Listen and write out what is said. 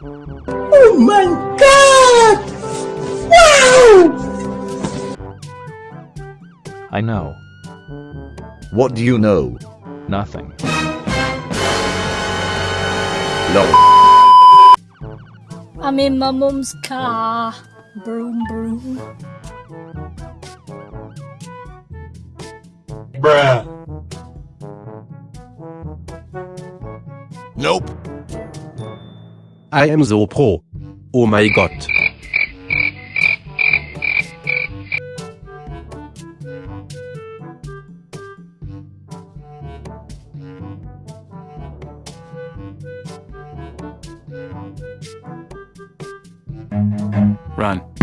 Oh my god! Wow! I know. What do you know? Nothing. Lol. I'm in my mum's car. Broom, broom. Bruh. Nope. I am so pro. Oh my god. Run.